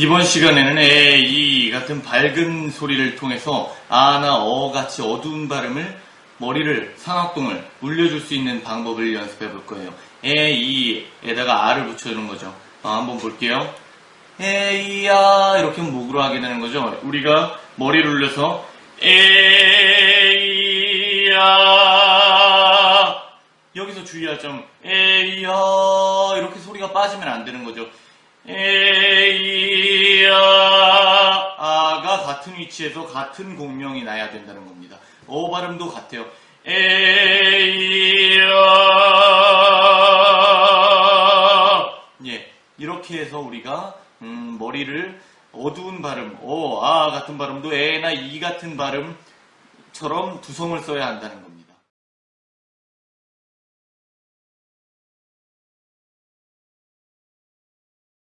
이번 시간에는 에, 이 같은 밝은 소리를 통해서 아나 어 같이 어두운 발음을 머리를 상악동을 울려줄 수 있는 방법을 연습해 볼 거예요. 에, 이 에다가 아를 붙여주는 거죠. 어, 한번 볼게요. 에이야 이렇게 하면 목으로 하게 되는 거죠. 우리가 머리를 울려서 에이야 여기서 주의할 점 에이야 이렇게 소리가 빠지면 안 되는 거죠. 에이야 같은 위치에서 같은 공명이 나야 된다는 겁니다. 어 발음도 같아요. 에이야 예 이렇게 해서 우리가 음, 머리를 어두운 발음 어아 같은 발음도 에나 이 같은 발음처럼 두성을 써야 한다는 겁니다.